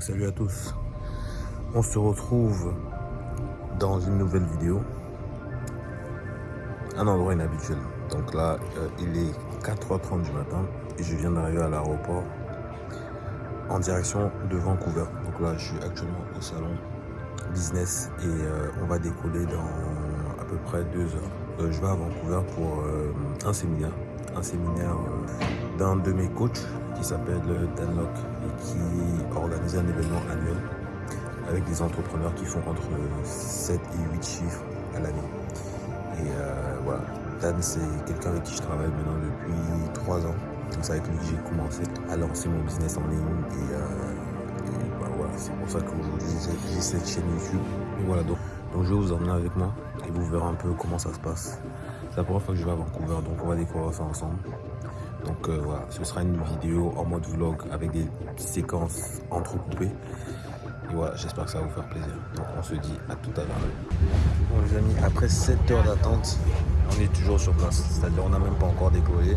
Salut à tous. On se retrouve dans une nouvelle vidéo. Un endroit inhabituel. Donc là, euh, il est 4h30 du matin et je viens d'arriver à l'aéroport en direction de Vancouver. Donc là, je suis actuellement au salon business et euh, on va décoller dans à peu près deux heures. Euh, je vais à Vancouver pour un séminaire, un séminaire d'un de mes coachs qui s'appelle Dan Locke et qui organise un événement annuel avec des entrepreneurs qui font entre 7 et 8 chiffres à l'année. Et euh, voilà, Dan c'est quelqu'un avec qui je travaille maintenant depuis 3 ans. Donc c'est avec lui que j'ai commencé à lancer mon business en ligne et, euh, bah, voilà, c'est pour ça qu'aujourd'hui j'ai cette chaîne YouTube. Et voilà, donc, donc je vais vous emmener avec moi et vous verrez un peu comment ça se passe. C'est la première fois que je vais à Vancouver, donc on va découvrir ça ensemble. Donc euh, voilà, ce sera une vidéo en mode vlog avec des séquences entrecoupées. Et voilà, j'espère que ça va vous faire plaisir. Donc on se dit à tout à l'heure. Bon les amis, après 7 heures d'attente, on est toujours sur place. C'est-à-dire on n'a même pas encore décollé.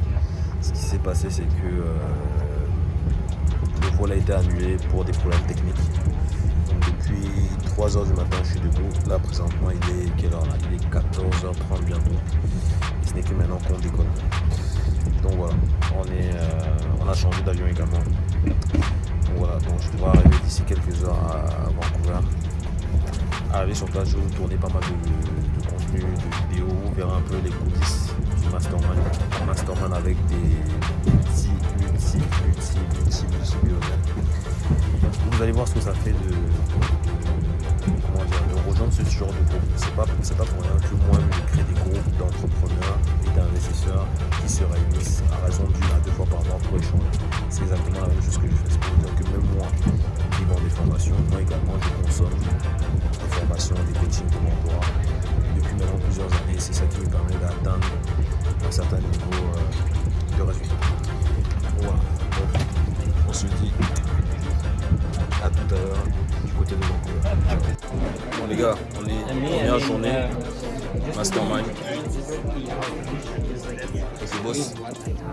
Ce qui s'est passé, c'est que euh, le vol a été annulé pour des problèmes techniques. Depuis 3 heures du matin, je suis debout. Là présentement, il est quelle heure Il est 14h30 bientôt. Ce n'est que maintenant qu'on décolle. Donc voilà, on, est, euh, on a changé d'avion également. Donc voilà, donc je devrais arriver d'ici quelques heures à Vancouver. Arriver sur place, je vais vous tourner pas mal de, contenu, de vidéos, vous verrez un peu les coulisses du mastermind. Mastermind avec des multi, multi Vous allez voir ce que ça fait de, ce genre de groupe. C'est pas, pas pour rien que moi, je crée des groupes d'entrepreneurs et d'investisseurs qui se réunissent à raison d'une à deux fois par mois pour échanger. C'est exactement la même chose que je fais. Bon les gars, on est première journée euh, mastermind. C'est boss.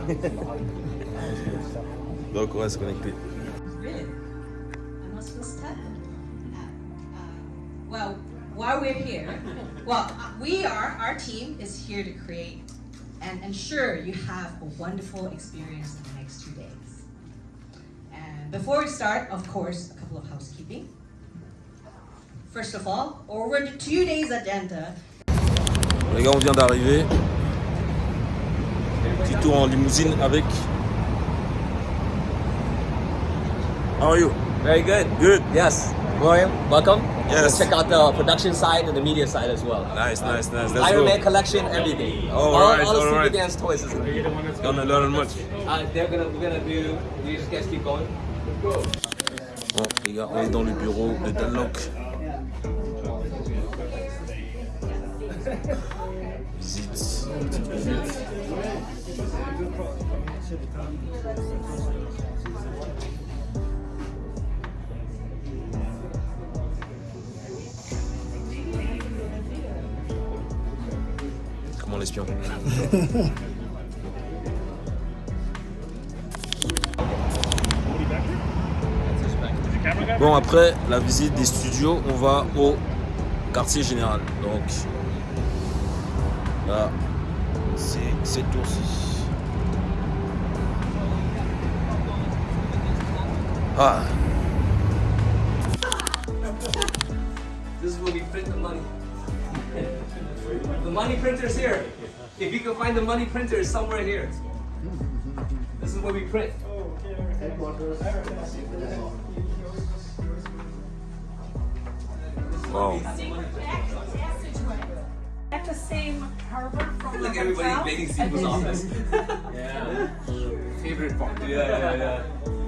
Donc on va se connecter. Well, while we're here, well, we are, our team is here to create and ensure you have a wonderful experience in the next two days. And before we start, of course, a couple of housekeeping. First of all, over the two days agenda. Les gars, on vient d'arriver. Petit tour en limousine avec. How are you? Very good. Good. Yes. William, welcome. Yes. Let's check out the production side and the media side as well. Nice, nice, nice. Let's Iron go. Man collection, everything. All all, right, all the all Super right. Dance toys. Is Gonna learn much. uh, they're gonna, we're gonna do. You just guys keep going. Bon, les gars, on est dans le bureau de Danlock. Visite, petite visite. Comment l'espion Bon, après la visite des studios, on va au quartier général. Donc, là, c'est cette tour-ci. Ah, This is where we print the money. the money printer's here. If you can find the money printer, it's somewhere here. This is where we print. wow. At the same harbor from Look, the everybody hotel. making Steve's office. yeah. Favorite part. Yeah, yeah, yeah. Yeah.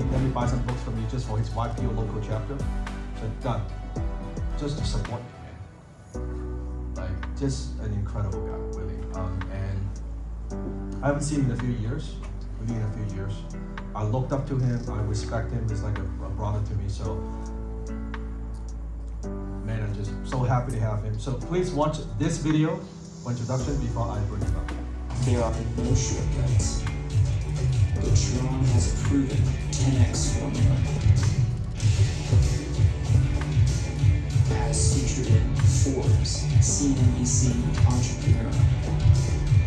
Buy some books from me just for his YPO local chapter. So done. Just to support the man. Like just an incredible guy, really. Um, and I haven't seen him in a few years. Maybe in a few years. I looked up to him. I respect him. He's like a, a brother to me. So man, I'm just so happy to have him. So please watch this video for introduction before I bring him up. There are no shortcuts. But Sharon has a proven 10x formula. As featured in Forbes, CNBC Entrepreneur.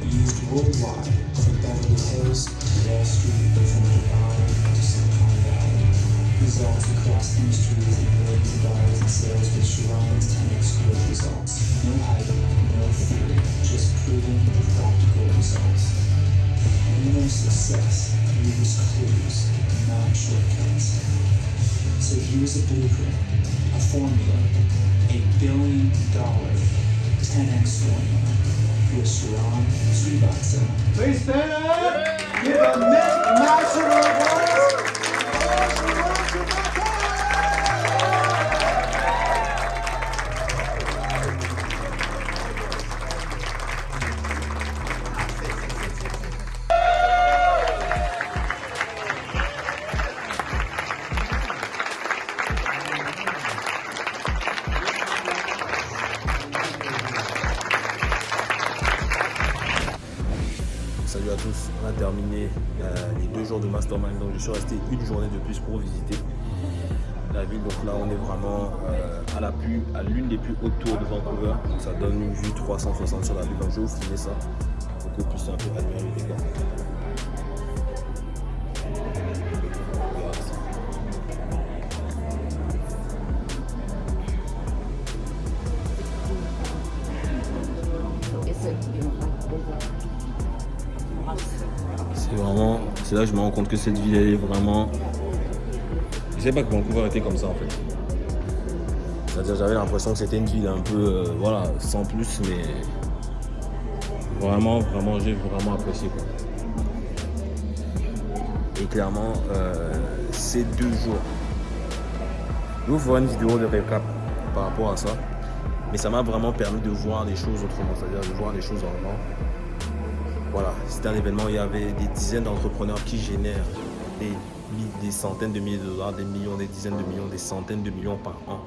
Used worldwide from Beverly Hills to Wall Street, from Dubai to Silicon Valley. Results across industries and millions of dollars in sales with Sharon's 10x growth results. No hype, no theory, just proven practical results. Their success use clues, not shortcuts. So here's a blueprint, a formula, a billion dollar 10x formula with Sharon Srivatsa. Please stand up. Give a massive Salut à tous, on a terminé euh, les deux jours de mastermind, donc je suis resté une journée de plus pour visiter la ville. Donc là on est vraiment euh, à la plus, à l'une des plus hautes tours de Vancouver. Donc ça donne une vue 360 sur la ville. Donc je vais vous filmer ça pour que vous puissiez un peu admirer c'est là que je me rends compte que cette ville elle est vraiment. Je sais pas que Vancouver était comme ça en fait. C'est-à-dire j'avais l'impression que c'était une ville un peu, euh, voilà, sans plus, mais vraiment, vraiment, j'ai vraiment apprécié quoi. Et clairement, euh, ces deux jours, je vous faire une vidéo de récap par rapport à ça, mais ça m'a vraiment permis de voir les choses autrement, c'est-à-dire de voir les choses en grand. Voilà, c'était un événement, il y avait des dizaines d'entrepreneurs qui génèrent des, centaines de milliers de dollars, des millions, des dizaines de millions, des centaines de millions par an.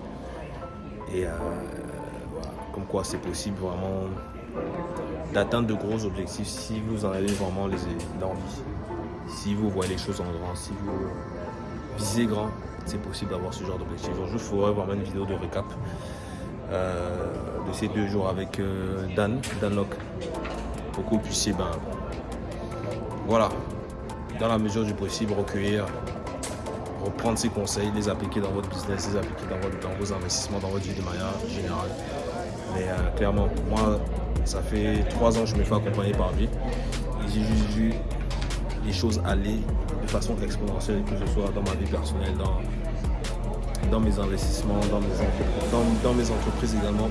Et euh, voilà, comme quoi c'est possible vraiment d'atteindre de gros objectifs si vous en avez vraiment l'envie. Si vous voyez les choses en grand, si vous visez grand, c'est possible d'avoir ce genre d'objectif. Donc je vous ferai vraiment une vidéo de récap euh, de ces deux jours avec euh, Dan, Dan Locke que vous puissiez, ben, voilà, dans la mesure du possible, recueillir, reprendre ces conseils, les appliquer dans votre business, les appliquer dans, votre- dans vos investissements, dans votre vie de manière générale. Mais euh, clairement, moi, ça fait trois ans que je me fais accompagner par lui. J'ai juste vu les choses aller de façon exponentielle, que ce soit dans ma vie personnelle, dans, dans mes investissements, dans mes, dans, dans mes entreprises également.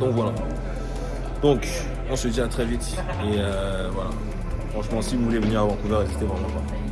Donc voilà. Donc, on se dit à très vite. Et euh, voilà. Franchement, si vous voulez venir à Vancouver, n'hésitez vraiment pas.